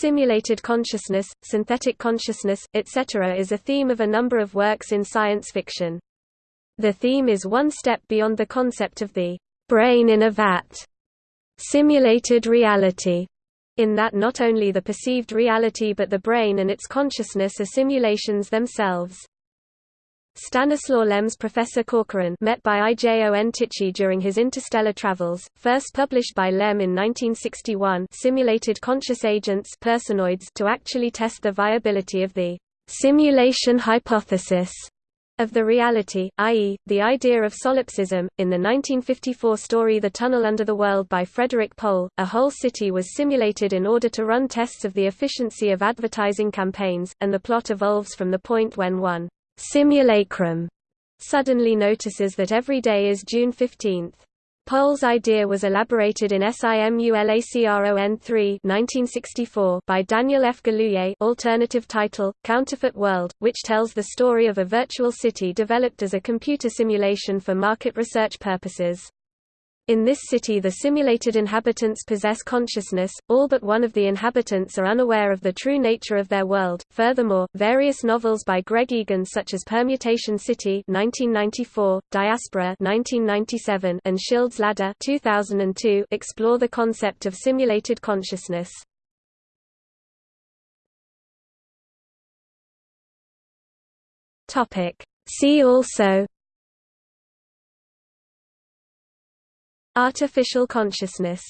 Simulated consciousness, synthetic consciousness, etc. is a theme of a number of works in science fiction. The theme is one step beyond the concept of the brain in a vat, simulated reality, in that not only the perceived reality but the brain and its consciousness are simulations themselves. Stanislaw Lem's Professor Corcoran met by IJON Tichy during his interstellar travels, first published by Lem in 1961 simulated conscious agents personoids to actually test the viability of the simulation hypothesis of the reality, i.e., the idea of solipsism. In the 1954 story The Tunnel Under the World by Frederik Pohl, a whole city was simulated in order to run tests of the efficiency of advertising campaigns, and the plot evolves from the point when one simulacrum suddenly notices that every day is June 15. Pohl's idea was elaborated in SIMULACRON 3 1964 by Daniel F. Galouye alternative title, Counterfeit World, which tells the story of a virtual city developed as a computer simulation for market research purposes. In this city the simulated inhabitants possess consciousness, all but one of the inhabitants are unaware of the true nature of their world. Furthermore, various novels by Greg Egan such as Permutation City 1994, Diaspora 1997, and Schild's Ladder 2002 explore the concept of simulated consciousness. See also Artificial consciousness